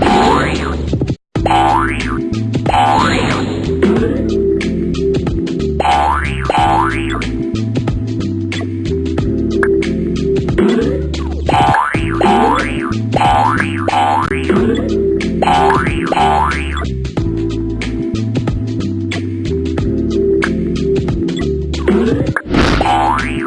Warrior.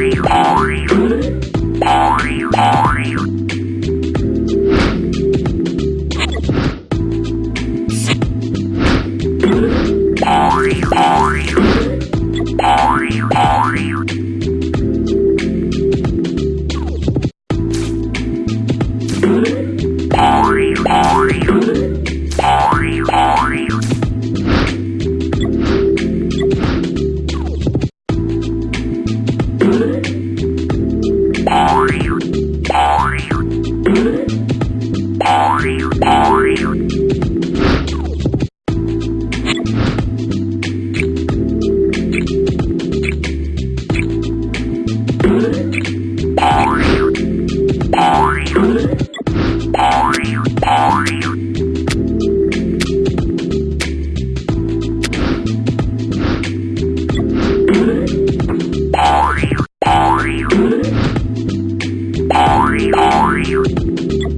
how are you Thank you.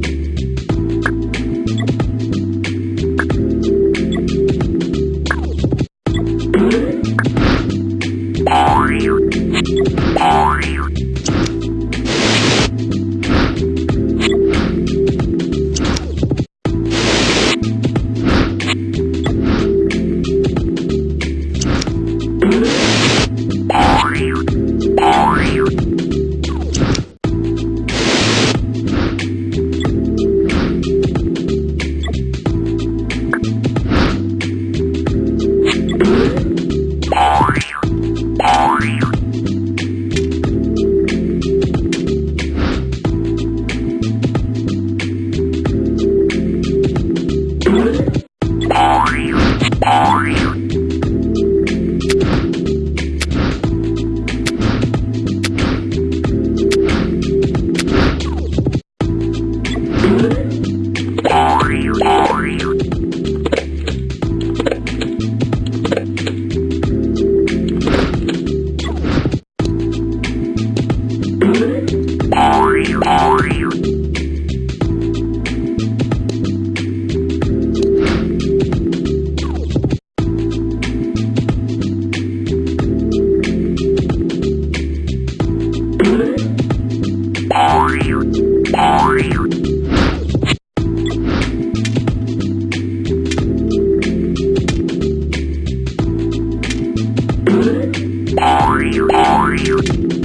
You?